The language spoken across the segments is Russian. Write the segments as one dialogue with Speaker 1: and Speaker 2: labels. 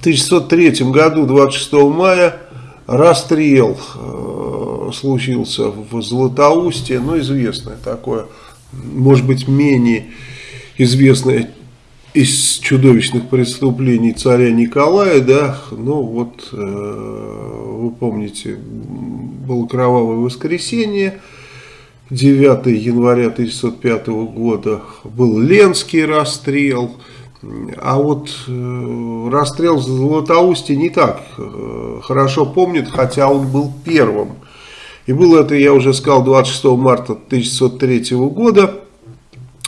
Speaker 1: В 1903 году, 26 мая, расстрел э, случился в Златоусте, ну, известное такое, может быть, менее известное из чудовищных преступлений царя Николая, да, ну вот, э, вы помните, было кровавое воскресенье, 9 января 1905 года был Ленский расстрел, а вот э, расстрел в Златоусте не так э, хорошо помнит, хотя он был первым. И было это, я уже сказал, 26 марта 1903 года.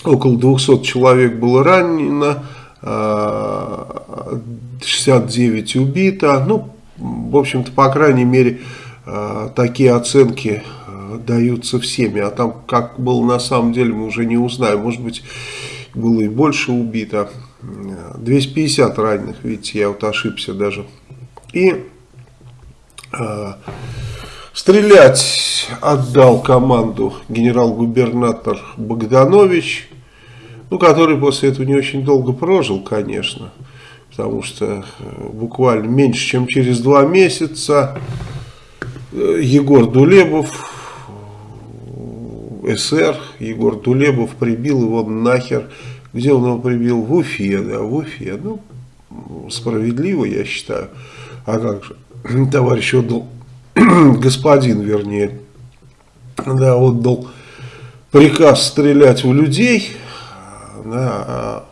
Speaker 1: Около 200 человек было ранено, 69 э, убито. Ну, в общем-то, по крайней мере, э, такие оценки э, даются всеми. А там, как было на самом деле, мы уже не узнаем. Может быть, было и больше убито. 250 раненых, видите, я вот ошибся даже. И э, стрелять отдал команду генерал-губернатор Богданович, ну, который после этого не очень долго прожил, конечно, потому что э, буквально меньше, чем через два месяца э, Егор Дулебов, СР, Егор Дулебов прибил его нахер где он его прибил? В Уфе, да, в Уфе. Ну, справедливо, я считаю. А как же? Товарищ отдал, господин, вернее, да, отдал приказ стрелять в людей. Да, а,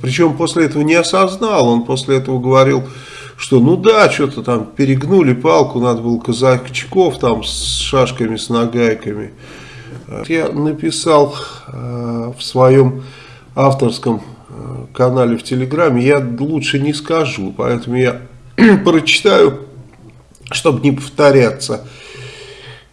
Speaker 1: причем после этого не осознал, он после этого говорил, что ну да, что-то там перегнули палку, надо было казачков там с шашками, с нагайками. Я написал э, в своем авторском э, канале в Телеграме, я лучше не скажу, поэтому я прочитаю, чтобы не повторяться.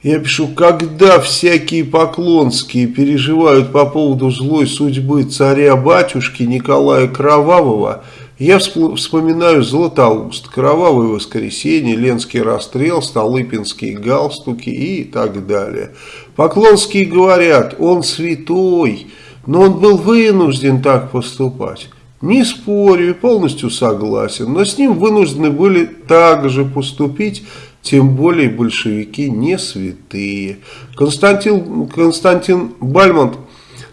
Speaker 1: Я пишу, когда всякие поклонские переживают по поводу злой судьбы царя-батюшки Николая Кровавого, я вспоминаю Златоуст, Кровавое воскресенье, Ленский расстрел, Столыпинские галстуки и так далее. Поклонские говорят, он святой, но он был вынужден так поступать. Не спорю полностью согласен, но с ним вынуждены были также поступить, тем более большевики не святые. Константин, Константин Бальмонт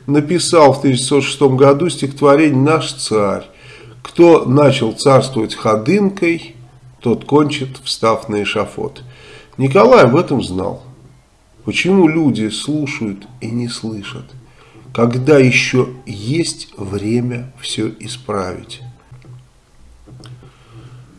Speaker 1: написал в 1906 году стихотворение «Наш царь». Кто начал царствовать ходынкой, тот кончит, встав на эшафот. Николай об этом знал. Почему люди слушают и не слышат? Когда еще есть время все исправить.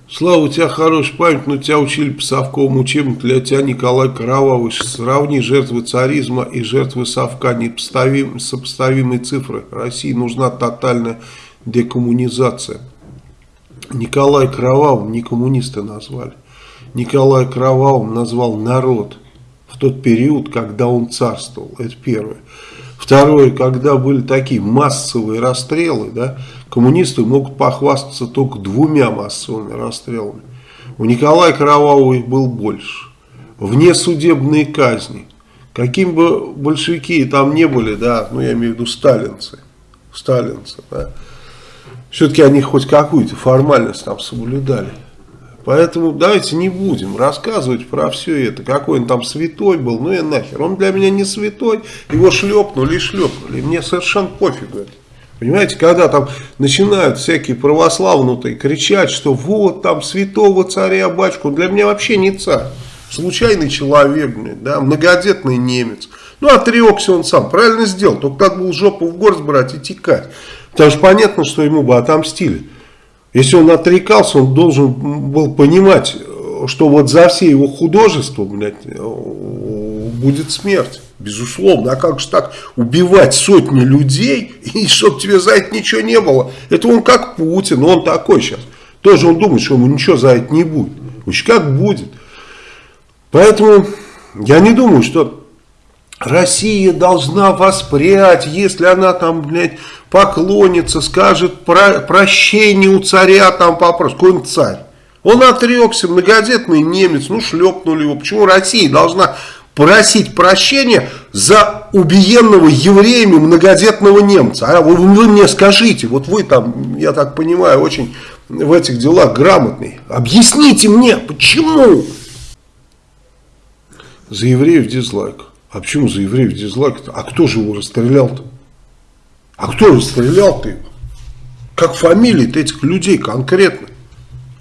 Speaker 1: Слава, у тебя хорошая память, но тебя учили по совковому учебнику, для тебя Николай Кровавый. Сравни жертвы царизма и жертвы совка, непоставим, сопоставимые цифры. России нужна тотальная декоммунизация. Николай Кровавым не коммунисты назвали. Николай Кровавым назвал народ в тот период, когда он царствовал. Это первое. Второе, когда были такие массовые расстрелы, да, коммунисты могут похвастаться только двумя массовыми расстрелами. У Николая Кровавого их был больше. Внесудебные казни. Каким бы большевики там не были, да, ну я имею в виду сталинцы, сталинцы, да, все-таки они хоть какую-то формальность там соблюдали. Поэтому давайте не будем рассказывать про все это. Какой он там святой был, ну и нахер. Он для меня не святой, его шлепнули и шлепнули. Мне совершенно пофигу это. Понимаете, когда там начинают всякие православнутые кричать, что вот там святого царя батюшку, для меня вообще не царь. Случайный человек, да, многодетный немец. Ну, отрекся он сам, правильно сделал, только так был жопу в горсть брать и текать. Потому что понятно, что ему бы отомстили. Если он отрекался, он должен был понимать, что вот за все его художества, блядь, будет смерть. Безусловно. А как же так убивать сотни людей, и чтобы тебе за это ничего не было? Это он как Путин, он такой сейчас. Тоже он думает, что ему ничего за это не будет. Уж как будет. Поэтому я не думаю, что Россия должна воспрять, если она там, блядь, поклонится, скажет про, прощение у царя, там попросит. Какой царь? Он отрекся, многодетный немец, ну шлепнули его. Почему Россия должна просить прощения за убиенного евреями многодетного немца? А вы, вы мне скажите, вот вы там, я так понимаю, очень в этих делах грамотный. Объясните мне, почему? За евреев дизлайк. А почему за евреев дизлайк? -то? А кто же его расстрелял-то? А кто расстрелял-то его? Как фамилии этих людей конкретно?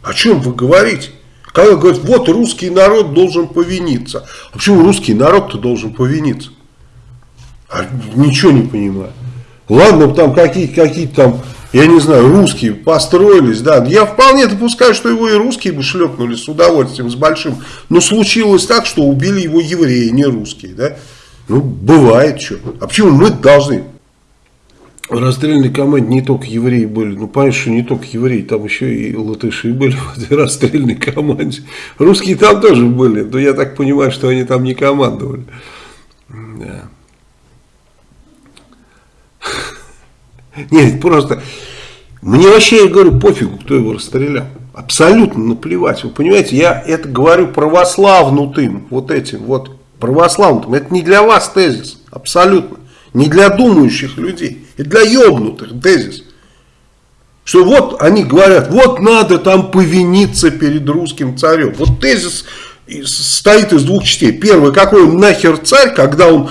Speaker 1: О чем вы говорите? Когда говорят, вот русский народ должен повиниться. А почему русский народ-то должен повиниться? А ничего не понимаю. Ладно, там какие-то какие там, я не знаю, русские построились, да. Я вполне допускаю, что его и русские бы шлепнули с удовольствием, с большим. Но случилось так, что убили его евреи, не русские, да. Ну, бывает что. А почему мы должны? В расстрельной команде не только евреи были. Ну, понятно, что не только евреи, там еще и латыши были в этой расстрельной команде. Русские там тоже были, но я так понимаю, что они там не командовали. Да. Нет, просто... Мне вообще, я говорю, пофигу, кто его расстрелял. Абсолютно наплевать. Вы понимаете, я это говорю православнутым, вот этим вот православным. Это не для вас тезис, абсолютно. Не для думающих людей, и для ебнутых тезис. Что вот они говорят, вот надо там повиниться перед русским царем. Вот тезис стоит из двух частей. Первый, какой нахер царь, когда он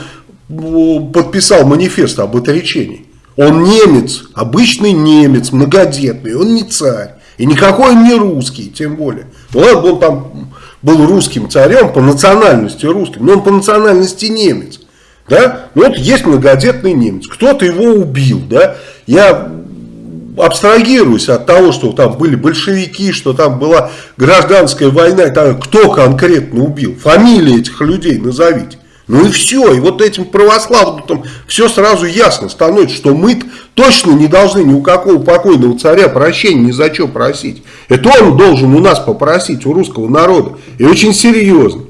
Speaker 1: подписал манифест об отречении. Он немец, обычный немец, многодетный, он не царь. И никакой он не русский, тем более. Ну ладно, он там был русским царем, по национальности русским, но он по национальности немец. Да? Ну вот есть многодетный немец, кто-то его убил. Да? Я абстрагируюсь от того, что там были большевики, что там была гражданская война, кто конкретно убил. Фамилии этих людей назовите. Ну и все, и вот этим православным все сразу ясно становится, что мы точно не должны ни у какого покойного царя прощения ни за что просить. Это он должен у нас попросить, у русского народа. И очень серьезно.